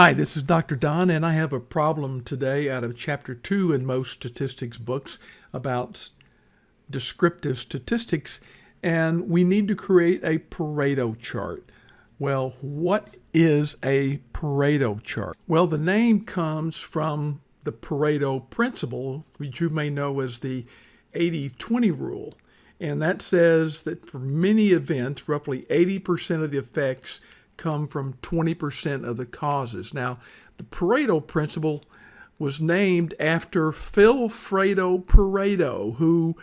Hi, this is Dr. Don, and I have a problem today out of Chapter 2 in most statistics books about descriptive statistics, and we need to create a Pareto chart. Well, what is a Pareto chart? Well, the name comes from the Pareto principle, which you may know as the 80-20 rule. And that says that for many events, roughly 80% of the effects come from 20% of the causes. Now, the Pareto principle was named after Vilfredo Pareto, who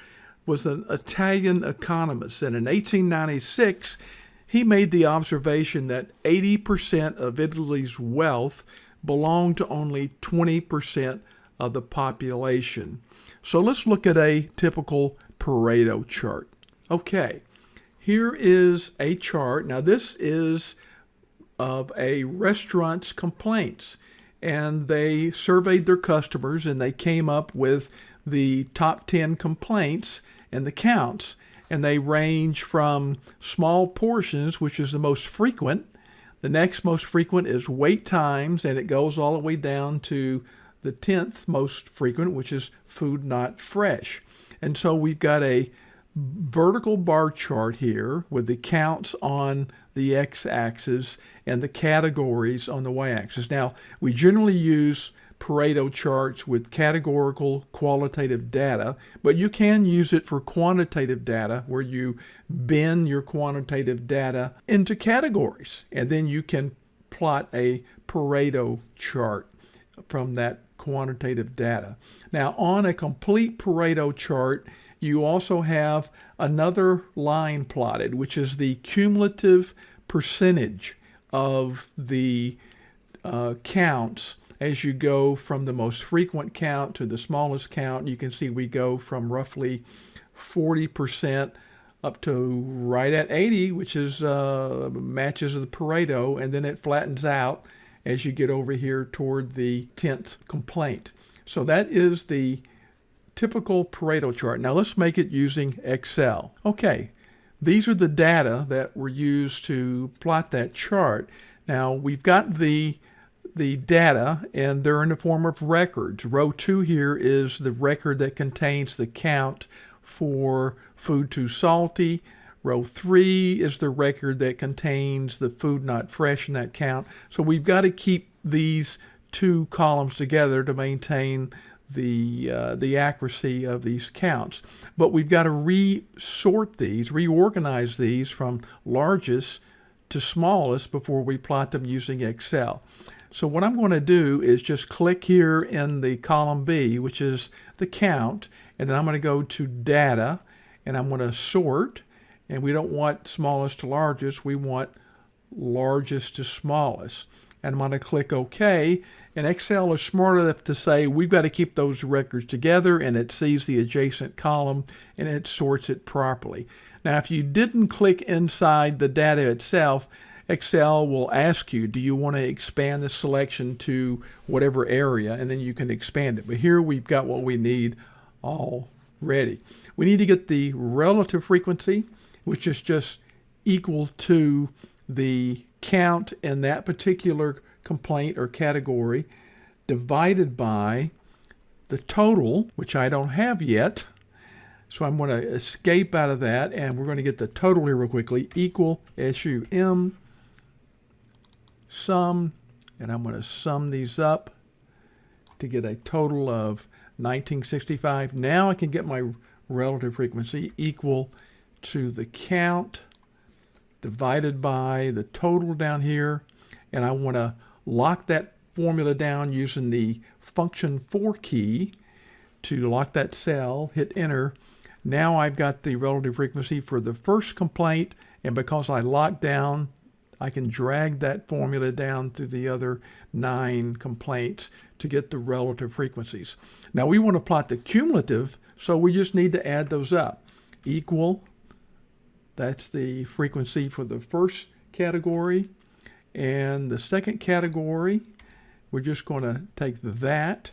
was an Italian economist. And in 1896, he made the observation that 80% of Italy's wealth belonged to only 20% of the population. So let's look at a typical Pareto chart. Okay, here is a chart. Now this is of a restaurant's complaints. And they surveyed their customers and they came up with the top 10 complaints and the counts. And they range from small portions which is the most frequent. The next most frequent is wait times and it goes all the way down to the 10th most frequent which is food not fresh. And so we've got a vertical bar chart here with the counts on the x-axis and the categories on the y-axis. Now, we generally use Pareto charts with categorical qualitative data, but you can use it for quantitative data where you bin your quantitative data into categories and then you can plot a Pareto chart from that quantitative data. Now on a complete Pareto chart, you also have another line plotted, which is the cumulative percentage of the uh, counts as you go from the most frequent count to the smallest count. You can see we go from roughly 40% up to right at 80, which is uh, matches the Pareto, and then it flattens out as you get over here toward the 10th complaint. So that is the typical Pareto chart. Now let's make it using Excel. Okay, these are the data that were used to plot that chart. Now we've got the the data and they're in the form of records. Row 2 here is the record that contains the count for food too salty. Row 3 is the record that contains the food not fresh in that count. So we've got to keep these two columns together to maintain the, uh, the accuracy of these counts. But we've got to resort these, reorganize these from largest to smallest before we plot them using Excel. So what I'm going to do is just click here in the column B, which is the count, and then I'm going to go to data, and I'm going to sort, and we don't want smallest to largest, we want largest to smallest. And I'm going to click OK, and Excel is smart enough to say we've got to keep those records together and it sees the adjacent column and it sorts it properly. Now if you didn't click inside the data itself, Excel will ask you, do you want to expand the selection to whatever area and then you can expand it. But here we've got what we need already. We need to get the relative frequency, which is just equal to the count in that particular complaint or category divided by the total, which I don't have yet. So I'm going to escape out of that, and we're going to get the total here real quickly, equal SUM sum, and I'm going to sum these up to get a total of 1965. Now I can get my relative frequency equal to the count divided by the total down here, and I want to lock that formula down using the function four key to lock that cell, hit enter. Now I've got the relative frequency for the first complaint, and because I locked down, I can drag that formula down to the other nine complaints to get the relative frequencies. Now we want to plot the cumulative, so we just need to add those up. Equal, that's the frequency for the first category, and the second category, we're just going to take that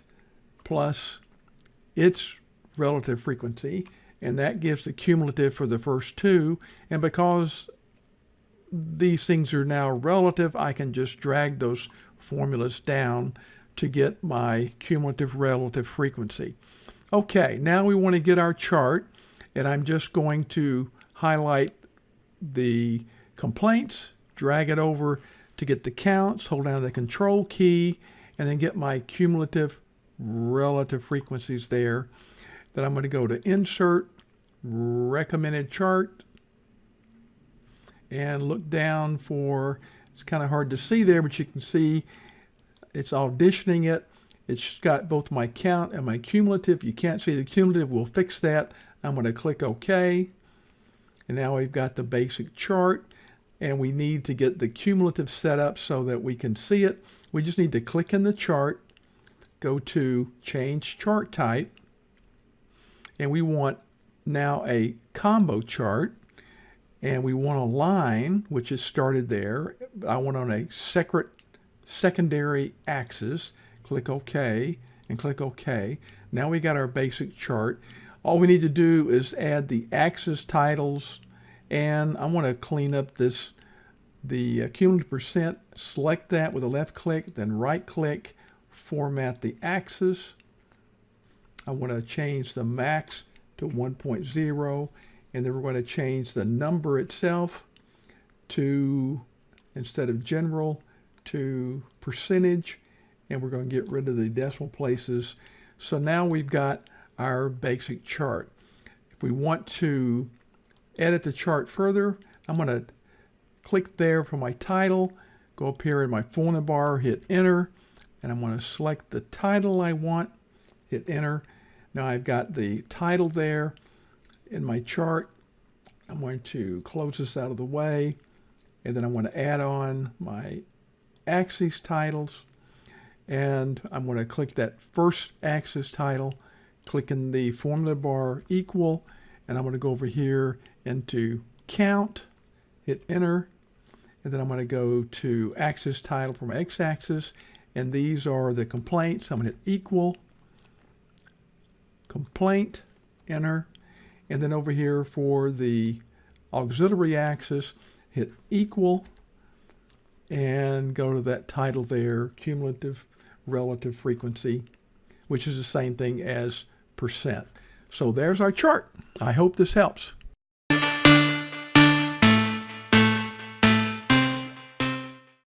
plus its relative frequency, and that gives the cumulative for the first two. And because these things are now relative, I can just drag those formulas down to get my cumulative relative frequency. Okay, now we want to get our chart, and I'm just going to highlight the complaints, drag it over to get the counts, hold down the control key, and then get my cumulative relative frequencies there. Then I'm going to go to Insert, Recommended Chart, and look down for, it's kind of hard to see there, but you can see it's auditioning it. It's got both my count and my cumulative. You can't see the cumulative. We'll fix that. I'm going to click OK. And now we've got the basic chart. And we need to get the cumulative set up so that we can see it. We just need to click in the chart, go to Change Chart Type. And we want now a combo chart. And we want a line, which is started there. I want on a separate secondary axis. Click OK and click OK. Now we got our basic chart. All we need to do is add the axis titles and I want to clean up this the uh, cumulative percent. Select that with a left click, then right click, format the axis. I want to change the max to 1.0 and then we're going to change the number itself to instead of general to percentage and we're going to get rid of the decimal places. So now we've got our basic chart. If we want to edit the chart further, I'm going to click there for my title, go up here in my formula bar, hit enter, and I'm going to select the title I want, hit enter. Now I've got the title there in my chart. I'm going to close this out of the way, and then I want to add on my axis titles and I'm going to click that first axis title, click in the formula bar equal, and I'm going to go over here into count, hit enter, and then I'm going to go to axis title from x-axis, and these are the complaints. I'm going to hit equal, complaint, enter, and then over here for the auxiliary axis, hit equal, and go to that title there, cumulative relative frequency, which is the same thing as percent. So there's our chart. I hope this helps.